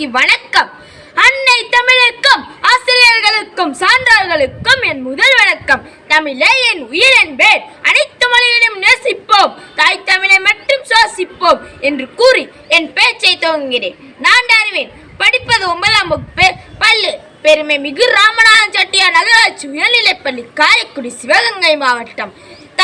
நற்றினைக்கு வணக்கம். அன்னை தமிழுக்கும் ஆசிரியர்களுக்கும் சான்றார்களுக்கும் என் முதல் வணக்கம். தமிழே என் உயிர் என்பேன். அனைத்து மொழிகளையும் நேசிப்போம். தாய் தமிழை மட்டும் சுவாசிப்போம் என்று கூறி என் பேச்சை துவங்குகிறேன். நான் அறிவேன் படிப்பது ஒன்பதாம் வகுப்பு பள்ளு. பெருமை மிகு ராமநாதன் செட்டியார் நகராட்சி உயர்நிலைப்பள்ளி காரைக்குடி சிவகங்கை மாவட்டம்.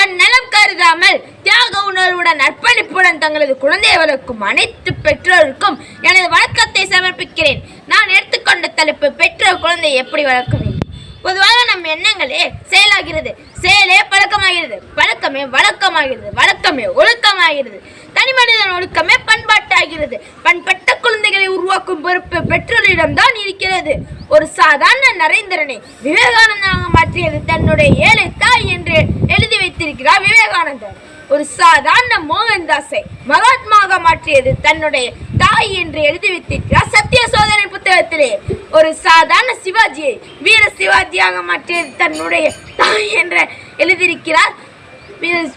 தன் நலம் கருதாமல் தியாக உணர்வுடன் அர்ப்பணிப்புடன் தங்களது குழந்தையை வளர்க்கும் அனைத்து பெற்றோருக்கும் எனது வணக்கத்தை சமர்ப்பிக்கிறேன். நான் எடுத்துக்கொண்ட தலைப்பு பெற்றோர் குழந்தையை எப்படி வளர்க்க வேண்டும் பொதுவாக நம் எண்ணங்களே செயலாகிறது. செயலே பழக்கமாகிறது. பழக்கமே வழக்கமாகிறது. வழக்கமே ஒழுக்கமாகிறது. தனி மனிதன் ஒழுக்கமே பண்பாட்டாகிறது. பண்பட்ட குழந்தைகளை உருவாக்கும் பொறுப்பு பெற்றோரிடம்தான் இருக்கிறது. ஒரு சாதாரண நரேந்திரனை விவேகானந்தனாக மாற்றியது தன்னுடைய ஏழை தாய் என்று எழுதி வைத்திருக்கிறார் விவேகானந்தர். ஒரு சாதாரண மோகன்தாஸை மகாத்மாக மாற்றியது தன்னுடைய தாய் என்று எழுதி வைத்திருக்கிறார் சத்திய சோதனை புத்தகத்திலே. ஒரு சாதாரண சிவாஜியை வீர சிவாஜியாக மாற்றியது தன்னுடைய தாய் என்று எழுதியிருக்கிறார்.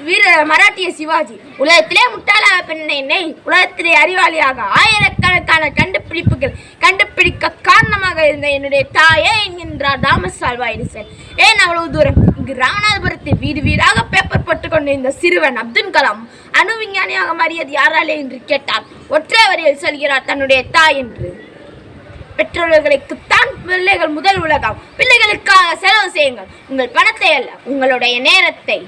வீர- மராட்டிய சிவாஜி. உலகத்திலே முட்டாளாக பெண்ணை உலகத்திலே அறிவாளியாக ஆயிரக்கணக்கான கண்டுபிடிப்புகள் கண்டுபிடிக்க காரணமாக இருந்த என்னுடைய தாயே என்கின்றார் தாமஸ் ஆல்வா எடிசன் ஏன் அவ்வளவு தூரம்? இங்கு ராமநாதபுரத்தில் வீடு வீடாக பேப்பர் போட்டுக் கொண்டிருந்த சிறுவன் அப்துல் கலாம் அணு விஞ்ஞானியாக மாறியது யாராலே என்று கேட்டார். ஒற்றை வரியில் சொல்கிறார் தன்னுடைய தாய் என்று. பெற்றோர்களுக்குத்தான் பிள்ளைகள் முதல் உலகம். பிள்ளைகளுக்காக செலவு செய்யுங்கள். உங்கள் பணத்தை அல்ல உங்களுடைய நேரத்தை.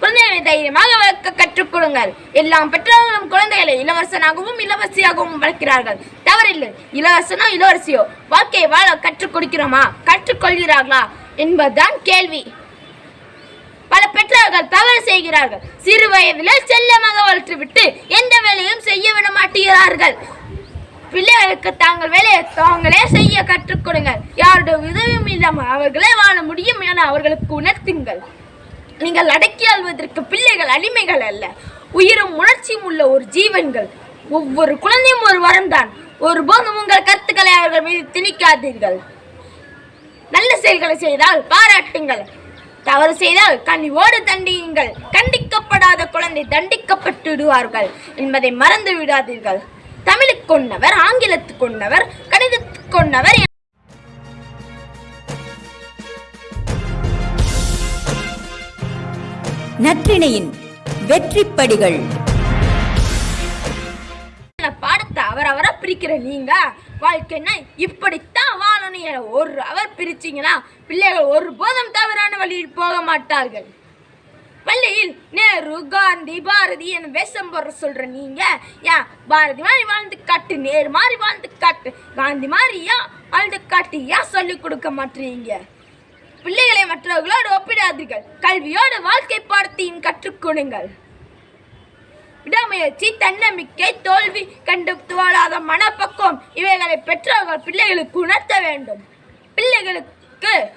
குழந்தைகளை தைரியமாக வளர்க்க கற்றுக் கொடுங்கள் எல்லாம் பெற்றோர்களும் குழந்தைகளை இளவரசனாகவும் இளவரசியாகவும் வளர்க்கிறார்கள். தவறில்லை. இளவரசனோ இளவரசியோ வாழ்க்கையை வாழ கற்றுக் கொடுக்கிறோமா கற்றுக்கொள்கிறார்களா? என்பதுதான் கேள்வி. பல பெற்றோர்கள் தவறு செய்கிறார்கள். சிறு வயதில் செல்லமாக வளர்த்துவிட்டு எந்த வேலையும் செய்ய விட மாட்டுகிறார்கள் பிள்ளைகளுக்கு தாங்கள் வேலையை தாங்களே செய்ய கற்றுக் கொடுங்கள் யாருடைய உதவியும் இல்லாமல் அவர்களே வாழ முடியும் என அவர்களுக்கு உணர்த்துங்கள். நீங்கள் அடக்கி ஆள்வதற்கு பிள்ளைகள் அடிமைகள் அல்ல. உயிரும் உணர்ச்சியும் உள்ள ஒரு ஜீவன்கள். ஒவ்வொரு குழந்தையும் ஒரு வரம்தான். ஒருபோதும் உங்கள் கருத்துக்களை அவர்கள் மீது திணிக்காதீர்கள். நல்ல செயல்களை செய்தால் பாராட்டுங்கள். தவறு செய்தால் கனிவோடு தண்டியுங்கள். கண்டிக்கப்படாத குழந்தை தண்டிக்கப்பட்டு விடுவார்கள் என்பதை மறந்து விடாதீர்கள். தமிழுக்கு கொண்டவர் ஆங்கிலத்துக்கு கொண்டவர் கணிதத்துக்கு கொண்டவர் நற்றிணையின் வெற்றிப்படிகள். என பாடத்தை அவரா பிரிக்கிற நீங்க? வாழ்க்கைன்னா இப்படித்தான் வாழணும் என ஒரு அவர் பிரிச்சீங்கன்னா பிள்ளைகள் ஒரு போதும் தவறான வழியில் போக மாட்டார்கள். பள்ளியில் நேரு காந்தி பாரதி என வேஷம் போடுற சொல்ற நீங்க ஏன் பாரதி மாதிரி வாழ்ந்து காட்டு நேரு மாதிரி வாழ்ந்து காட்டு காந்தி மாதிரி ஏன் வாழ்ந்து காட்டு ஏன் சொல்லிக் கொடுக்க மாட்டீங்க. பிள்ளைகளை மற்றவர்களோடு விடாதீர்கள். கல்வியோடு வாழ்க்கை பாடத்தையும் கற்றுக் கொடுங்கள். விடாமுயற்சி தன்னம்பிக்கை தோல்வி கண்டு வாழாத மனப்பக்குவம் இவைகளை பெற்றோர்கள் பிள்ளைகளுக்கு உணர்த்த வேண்டும். பிள்ளைகளுக்கு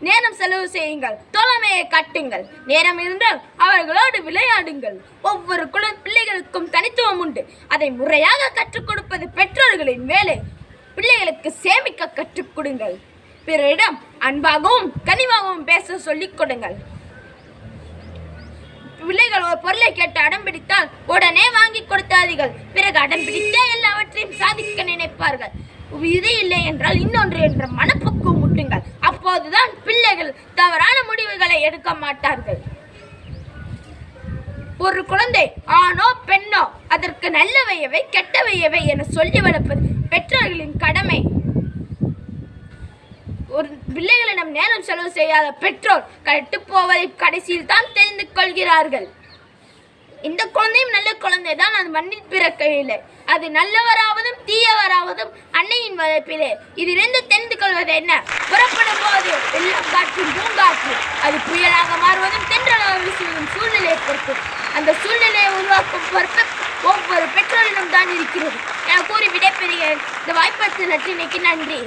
நேரம் செலவு செய்யுங்கள். தோழமையை காட்டுங்கள். நேரம் இருந்தால் அவர்களோடு விளையாடுங்கள். ஒவ்வொரு குழந்தை பிள்ளைகளுக்கும் தனித்துவம் உண்டு. அதை முறையாக கற்றுக் கொடுப்பது பெற்றோர்களின் வேலை. பிள்ளைகளுக்கு சேமிக்க கற்றுக் கொடுங்கள். பிறரிடம் அன்பாகவும் கனிவாகவும் பேச சொல்லிக் கொடுங்கள். பிள்ளைகள் ஒரு பொருளை கேட்டு அடம் பிடித்தால் உடனே வாங்கி கொடுத்தாதீர்கள். பிறகு அடம் பிடித்தே எல்லாவற்றையும் சாதிக்க நினைப்பார்கள். இது இல்லை என்றால் இன்னொன்று என்ற மனப்பக்குவம் முட்டுங்கள். அப்போதுதான் பிள்ளைகள் தவறான முடிவுகளை எடுக்க மாட்டார்கள். ஒரு குழந்தை ஆணோ பெண்ணோ அதற்கு நல்லவையவை கெட்டவையவை என சொல்லி வளர்ப்பது பெற்றோர்களின் கடமை. பிள்ளைகளிடம் நேரம் செலவு செய்யாத பெற்றோர் கட்டு போவதை கடைசியில் தான் தெரிந்து கொள்கிறார்கள். இந்த குழந்தையும் நல்ல குழந்தை தான் அது மண்ணில் பிறக்கவில்லை அது நல்லவராவதும் தீயவராவதும் அன்னையின் வளர்ப்பிலே. இதிலிருந்து தெரிந்து கொள்வது என்ன? புறப்படும் போது வெள்ளம் காற்றும் பூங்காற்று அது புயலாக மாறுவதும் தென்றலாக வீசுவதும் சூழ்நிலையை பொறுத்து அந்த சூழ்நிலையை உருவாக்கும் பொறுப்பு ஒவ்வொரு பெற்றோரிடம் தான் இருக்கிறது. என கூறி விடைபெறுகிறேன். இந்த வாய்ப்பளித்த நற்றினைக்கு நன்றி.